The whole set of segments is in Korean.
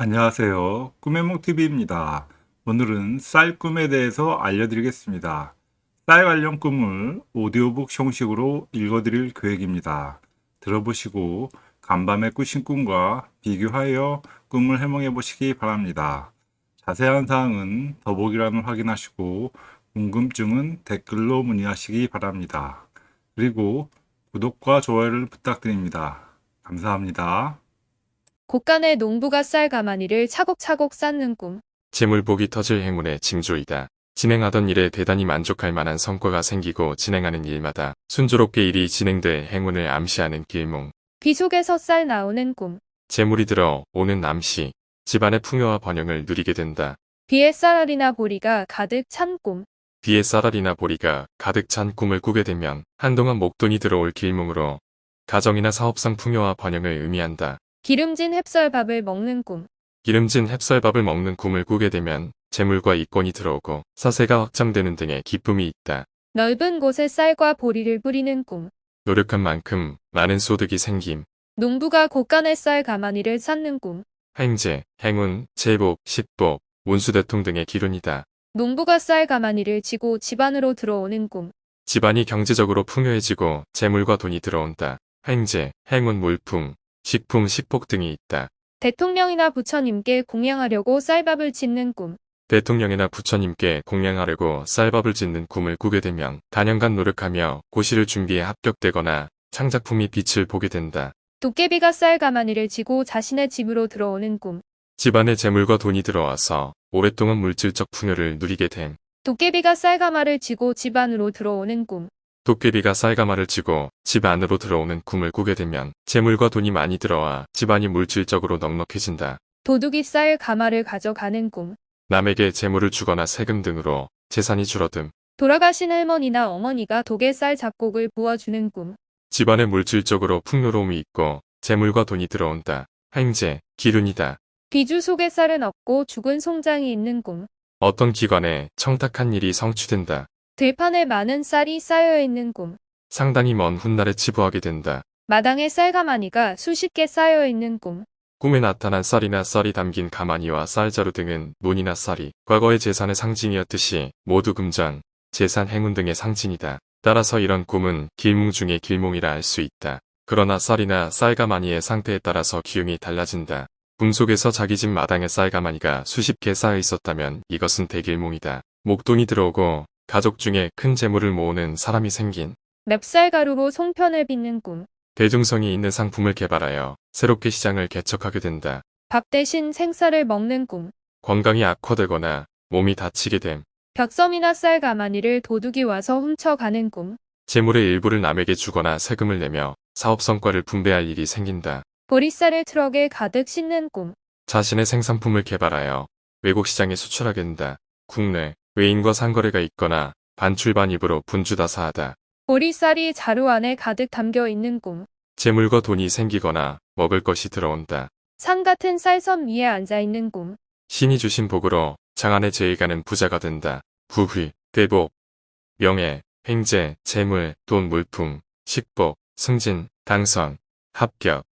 안녕하세요. 꿈의몽TV입니다. 오늘은 쌀 꿈에 대해서 알려드리겠습니다. 쌀 관련 꿈을 오디오북 형식으로 읽어드릴 계획입니다. 들어보시고 간밤에 꾸신 꿈과 비교하여 꿈을 해몽해 보시기 바랍니다. 자세한 사항은 더보기란을 확인하시고 궁금증은 댓글로 문의하시기 바랍니다. 그리고 구독과 좋아요를 부탁드립니다. 감사합니다. 곳간에 농부가 쌀 가마니를 차곡차곡 쌓는 꿈. 재물복이 터질 행운의 징조이다. 진행하던 일에 대단히 만족할 만한 성과가 생기고 진행하는 일마다 순조롭게 일이 진행돼 행운을 암시하는 길몽. 귀 속에서 쌀 나오는 꿈. 재물이 들어 오는 암시. 집안의 풍요와 번영을 누리게 된다. 비에 쌀알이나 보리가 가득 찬 꿈. 비에 쌀알이나 보리가 가득 찬 꿈을 꾸게 되면 한동안 목돈이 들어올 길몽으로 가정이나 사업상 풍요와 번영을 의미한다. 기름진 햅쌀밥을 먹는 꿈. 기름진 햅쌀밥을 먹는 꿈을 꾸게 되면 재물과 이권이 들어오고 사세가 확장되는 등의 기쁨이 있다. 넓은 곳에 쌀과 보리를 뿌리는 꿈. 노력한 만큼 많은 소득이 생김. 농부가 곳간에 쌀 가마니를 쌓는 꿈. 행제, 행운, 제복, 식복, 운수대통 등의 기운이다. 농부가 쌀 가마니를 지고 집안으로 들어오는 꿈. 집안이 경제적으로 풍요해지고 재물과 돈이 들어온다. 행제, 행운, 물품, 식품, 식복 등이 있다. 대통령이나 부처님께 공양하려고 쌀밥을 짓는 꿈. 대통령이나 부처님께 공양하려고 쌀밥을 짓는 꿈을 꾸게 되면 단연간 노력하며 고시를 준비해 합격되거나 창작품이 빛을 보게 된다. 도깨비가 쌀 가마니를 지고 자신의 집으로 들어오는 꿈. 집안에 재물과 돈이 들어와서 오랫동안 물질적 풍요를 누리게 됨. 도깨비가 쌀 가마를 지고 집안으로 들어오는 꿈. 도깨비가 쌀가마를 쥐고 집 안으로 들어오는 꿈을 꾸게 되면 재물과 돈이 많이 들어와 집안이 물질적으로 넉넉해진다. 도둑이 쌀 가마를 가져가는 꿈. 남에게 재물을 주거나 세금 등으로 재산이 줄어듦. 돌아가신 할머니나 어머니가 독에 쌀 잡곡을 부어주는 꿈. 집안에 물질적으로 풍요로움이 있고 재물과 돈이 들어온다. 행제, 기운이다. 비주 속에 쌀은 없고 죽은 송장이 있는 꿈. 어떤 기관에 청탁한 일이 성취된다. 들판에 많은 쌀이 쌓여 있는 꿈. 상당히 먼 훗날에 치부하게 된다. 마당에 쌀 가마니가 수십 개 쌓여 있는 꿈. 꿈에 나타난 쌀이나 쌀이 담긴 가마니와 쌀자루 등은 논이나 쌀이 과거의 재산의 상징이었듯이 모두 금전, 재산 행운 등의 상징이다. 따라서 이런 꿈은 길몽 중의 길몽이라 할 수 있다. 그러나 쌀이나 쌀가마니의 상태에 따라서 기운이 달라진다. 꿈 속에서 자기 집 마당에 쌀가마니가 수십 개 쌓여 있었다면 이것은 대길몽이다. 목돈이 들어오고 가족 중에 큰 재물을 모으는 사람이 생긴 맵쌀 가루로 송편을 빚는 꿈. 대중성이 있는 상품을 개발하여 새롭게 시장을 개척하게 된다. 밥 대신 생쌀을 먹는 꿈. 건강이 악화되거나 몸이 다치게 됨. 벽섬이나 쌀 가마니를 도둑이 와서 훔쳐가는 꿈. 재물의 일부를 남에게 주거나 세금을 내며 사업 성과를 분배할 일이 생긴다. 보리쌀을 트럭에 가득 싣는 꿈. 자신의 생산품을 개발하여 외국 시장에 수출하게 된다. 국내, 외인과 상거래가 있거나 반출반 입으로 분주다사하다. 보리쌀이 자루 안에 가득 담겨 있는 꿈. 재물과 돈이 생기거나 먹을 것이 들어온다. 산 같은 쌀섬 위에 앉아 있는 꿈. 신이 주신 복으로 장안의 제의가는 부자가 된다. 부귀, 대복, 명예, 횡재, 재물, 돈, 물품, 식복, 승진, 당선, 합격,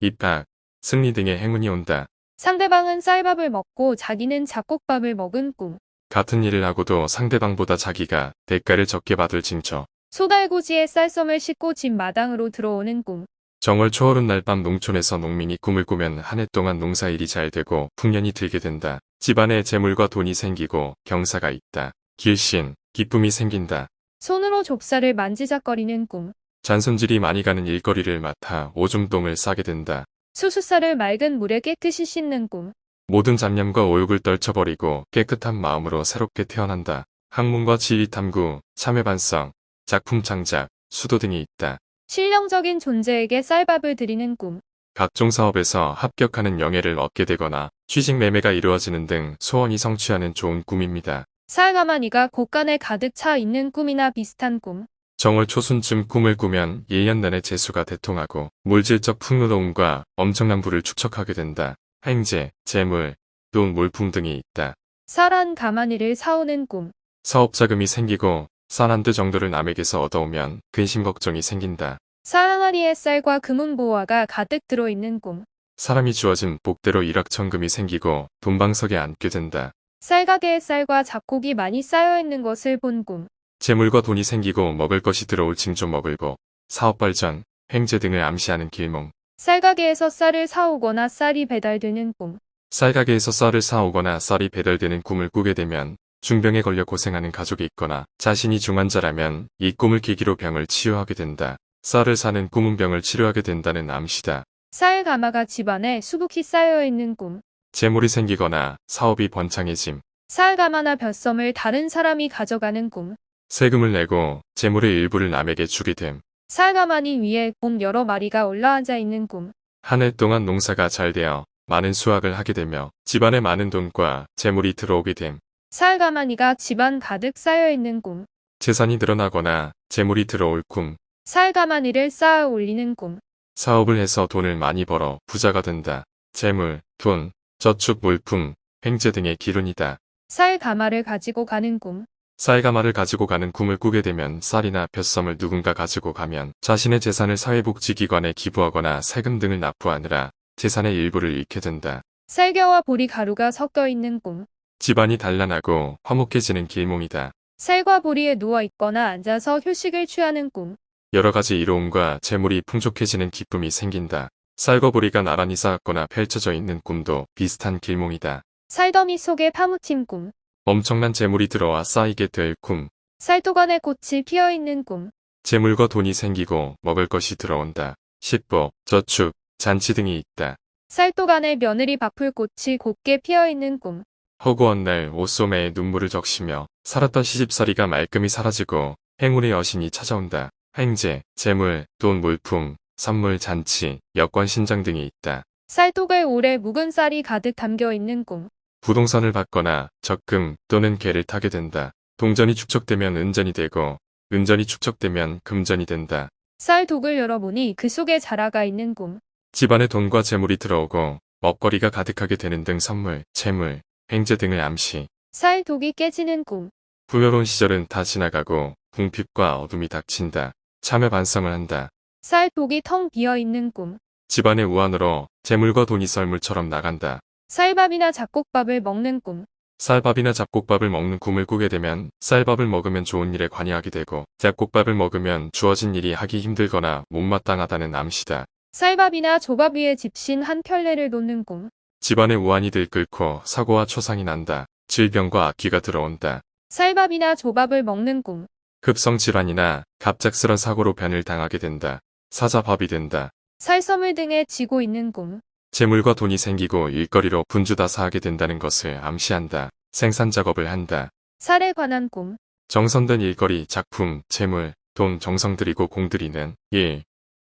입학, 승리 등의 행운이 온다. 상대방은 쌀밥을 먹고 자기는 잡곡밥을 먹은 꿈. 같은 일을 하고도 상대방보다 자기가 대가를 적게 받을 징조. 소달고지에 쌀섬을 싣고 집 마당으로 들어오는 꿈. 정월 초하룻 날밤 농촌에서 농민이 꿈을 꾸면 한 해 동안 농사일이 잘 되고 풍년이 들게 된다. 집안에 재물과 돈이 생기고 경사가 있다. 길신, 기쁨이 생긴다. 손으로 좁쌀을 만지작거리는 꿈. 잔손질이 많이 가는 일거리를 맡아 오줌똥을 싸게 된다. 수수쌀을 맑은 물에 깨끗이 씻는 꿈. 모든 잡념과 오욕을 떨쳐버리고 깨끗한 마음으로 새롭게 태어난다. 학문과 지리 탐구, 참여반성, 작품 창작, 수도 등이 있다. 실령적인 존재에게 쌀밥을 드리는 꿈. 각종 사업에서 합격하는 영예를 얻게 되거나 취직 매매가 이루어지는 등 소원이 성취하는 좋은 꿈입니다. 쌀가마니가 곳간에 가득 차 있는 꿈이나 비슷한 꿈. 정월 초순쯤 꿈을 꾸면 1년 내내 재수가 대통하고 물질적 풍요로움과 엄청난 부를 축적하게 된다. 행제, 재물, 돈, 물품 등이 있다. 쌀한 가마니를 사오는 꿈. 사업 자금이 생기고 쌀 한 두 정도를 남에게서 얻어오면 근심 걱정이 생긴다. 쌀 항아리에 쌀과 금은 보화가 가득 들어있는 꿈. 사람이 주어진 복대로 일확천금이 생기고 돈방석에 앉게 된다. 쌀가게에 쌀과 잡곡이 많이 쌓여 있는 것을 본 꿈. 재물과 돈이 생기고 먹을 것이 들어올 징조 먹을고 사업 발전, 횡재 등을 암시하는 길몽. 쌀가게에서 쌀을 사오거나 쌀이 배달되는 꿈. 쌀가게에서 쌀을 사오거나 쌀이 배달되는 꿈을 꾸게 되면 중병에 걸려 고생하는 가족이 있거나 자신이 중환자라면 이 꿈을 계기로 병을 치유하게 된다. 쌀을 사는 꿈은 병을 치료하게 된다는 암시다. 쌀 가마가 집안에 수북히 쌓여 있는 꿈. 재물이 생기거나 사업이 번창해짐. 쌀 가마나 벼섬을 다른 사람이 가져가는 꿈. 세금을 내고 재물의 일부를 남에게 주게 됨. 쌀 가마니 위에 곰 여러 마리가 올라앉아 있는 꿈. 한 해 동안 농사가 잘 되어 많은 수확을 하게 되며 집안에 많은 돈과 재물이 들어오게 됨. 쌀 가마니가 집안 가득 쌓여 있는 꿈. 재산이 늘어나거나 재물이 들어올 꿈. 쌀 가마니를 쌓아 올리는 꿈. 사업을 해서 돈을 많이 벌어 부자가 된다. 재물, 돈, 저축 물품, 횡재 등의 기운이다. 쌀 가마를 가지고 가는 꿈. 쌀가마를 가지고 가는 꿈을 꾸게 되면 쌀이나 벼섬을 누군가 가지고 가면 자신의 재산을 사회복지기관에 기부하거나 세금 등을 납부하느라 재산의 일부를 잃게 된다. 쌀겨와 보리 가루가 섞여 있는 꿈. 집안이 단란하고 화목해지는 길몽이다. 쌀과 보리에 누워 있거나 앉아서 휴식을 취하는 꿈. 여러 가지 이로움과 재물이 풍족해지는 기쁨이 생긴다. 쌀과 보리가 나란히 쌓았거나 펼쳐져 있는 꿈도 비슷한 길몽이다. 쌀더미 속에 파묻힌 꿈. 엄청난 재물이 들어와 쌓이게 될 꿈. 쌀도간에 꽃이 피어 있는 꿈. 재물과 돈이 생기고 먹을 것이 들어온다. 식복, 저축, 잔치 등이 있다. 쌀도간에 며느리 바풀 꽃이 곱게 피어 있는 꿈. 허구한 날 옷소매에 눈물을 적시며 살았던 시집살이가 말끔히 사라지고 행운의 여신이 찾아온다. 횡재, 재물, 돈, 물품, 선물, 잔치, 여권 신장 등이 있다. 쌀독을 오래 묵은 쌀이 가득 담겨 있는 꿈. 부동산을 받거나 적금 또는 괴를 타게 된다. 동전이 축적되면 은전이 되고 은전이 축적되면 금전이 된다. 쌀 독을 열어보니 그 속에 자라가 있는 꿈. 집안에 돈과 재물이 들어오고 먹거리가 가득하게 되는 등 선물, 재물, 횡재 등을 암시. 쌀 독이 깨지는 꿈. 부여로운 시절은 다 지나가고 궁핍과 어둠이 닥친다. 참여 반성을 한다. 쌀 독이 텅 비어 있는 꿈. 집안의 우환으로 재물과 돈이 썰물처럼 나간다. 쌀밥이나 잡곡밥을 먹는 꿈. 쌀밥이나 잡곡밥을 먹는 꿈을 꾸게 되면 쌀밥을 먹으면 좋은 일에 관여하게 되고 잡곡밥을 먹으면 주어진 일이 하기 힘들거나 못마땅하다는 암시다. 쌀밥이나 조밥 위에 집신 한 켤레를 놓는 꿈. 집안의 우환이 들끓고 사고와 초상이 난다. 질병과 악귀가 들어온다. 쌀밥이나 조밥을 먹는 꿈. 급성 질환이나 갑작스런 사고로 변을 당하게 된다. 사자밥이 된다. 쌀섬을 등에 쥐고 있는 꿈. 재물과 돈이 생기고 일거리로 분주다사 하게 된다는 것을 암시한다. 생산 작업을 한다. 쌀에 관한 꿈. 정성된 일거리, 작품, 재물, 돈, 정성 들이고 공 들이는 일,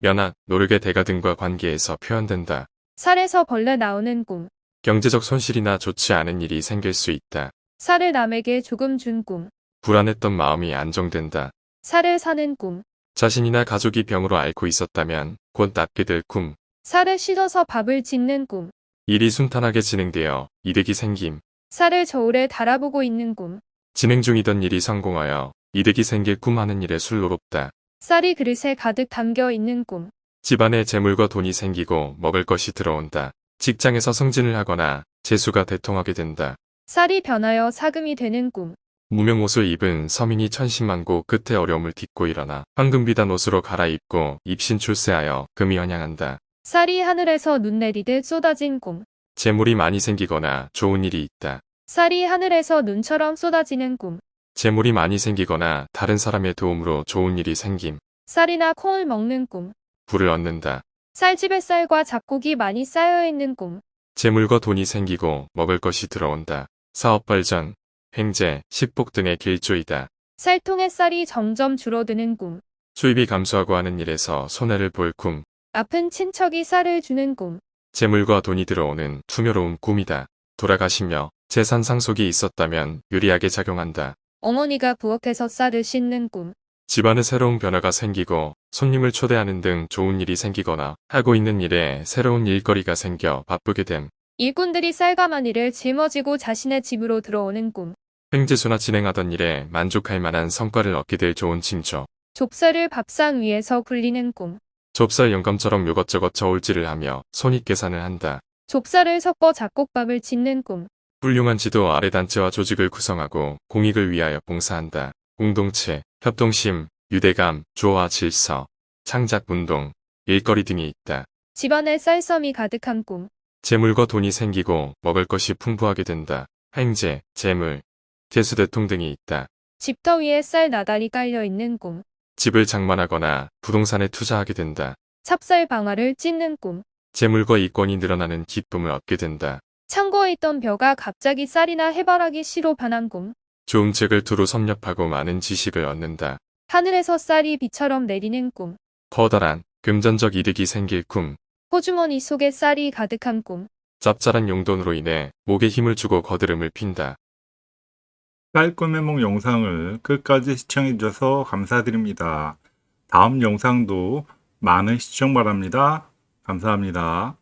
연합, 노력의 대가 등과 관계에서 표현된다. 쌀에서 벌레 나오는 꿈. 경제적 손실이나 좋지 않은 일이 생길 수 있다. 쌀을 남에게 조금 준 꿈. 불안했던 마음이 안정된다. 쌀을 사는 꿈. 자신이나 가족이 병으로 앓고 있었다면 곧 낫게 될 꿈. 쌀을 씻어서 밥을 짓는 꿈. 일이 순탄하게 진행되어 이득이 생김. 쌀을 저울에 달아보고 있는 꿈. 진행 중이던 일이 성공하여 이득이 생길 꿈하는 일에 술로롭다. 쌀이 그릇에 가득 담겨 있는 꿈. 집안에 재물과 돈이 생기고 먹을 것이 들어온다. 직장에서 승진을 하거나 재수가 대통하게 된다. 쌀이 변하여 사금이 되는 꿈. 무명 옷을 입은 서민이 천신만고 끝에 어려움을 딛고 일어나 황금비단 옷으로 갈아입고 입신 출세하여 금이 환영한다. 쌀이 하늘에서 눈 내리듯 쏟아진 꿈. 재물이 많이 생기거나 좋은 일이 있다. 쌀이 하늘에서 눈처럼 쏟아지는 꿈. 재물이 많이 생기거나 다른 사람의 도움으로 좋은 일이 생김. 쌀이나 콩을 먹는 꿈. 부를 얻는다. 쌀집에 쌀과 잡곡이 많이 쌓여 있는 꿈. 재물과 돈이 생기고 먹을 것이 들어온다. 사업 발전, 횡재, 식복 등의 길조이다. 쌀통의 쌀이 점점 줄어드는 꿈. 수입이 감소하고 하는 일에서 손해를 볼 꿈. 아픈 친척이 쌀을 주는 꿈. 재물과 돈이 들어오는 투묘로운 꿈이다. 돌아가시며 재산 상속이 있었다면 유리하게 작용한다. 어머니가 부엌에서 쌀을 씻는 꿈. 집안에 새로운 변화가 생기고 손님을 초대하는 등 좋은 일이 생기거나 하고 있는 일에 새로운 일거리가 생겨 바쁘게 됨. 일꾼들이 쌀가마니를 짊어지고 자신의 집으로 들어오는 꿈. 횡재수나 진행하던 일에 만족할 만한 성과를 얻게 될 좋은 징조. 좁쌀을 밥상 위에서 굴리는 꿈. 좁쌀 영감처럼 요것저것 저울질을 하며 손익 계산을 한다. 좁쌀을 섞어 잡곡밥을 짓는 꿈. 훌륭한 지도 아래 단체와 조직을 구성하고 공익을 위하여 봉사한다. 공동체, 협동심, 유대감, 조화 질서, 창작 운동, 일거리 등이 있다. 집안에 쌀섬이 가득한 꿈. 재물과 돈이 생기고 먹을 것이 풍부하게 된다. 횡재, 재물, 퇴수대통 등이 있다. 집터 위에 쌀 나달이 깔려 있는 꿈. 집을 장만하거나 부동산에 투자하게 된다. 찹쌀 방아를 찢는 꿈. 재물과 이권이 늘어나는 기쁨을 얻게 된다. 창고에 있던 벼가 갑자기 쌀이나 해바라기 씨로 변한 꿈. 좋은 책을 두루 섭렵하고 많은 지식을 얻는다. 하늘에서 쌀이 비처럼 내리는 꿈. 커다란 금전적 이득이 생길 꿈. 호주머니 속에 쌀이 가득한 꿈. 짭짤한 용돈으로 인해 목에 힘을 주고 거드름을 핀다. 쌀 꿈의 몽 영상을 끝까지 시청해 주셔서 감사드립니다. 다음 영상도 많은 시청 바랍니다. 감사합니다.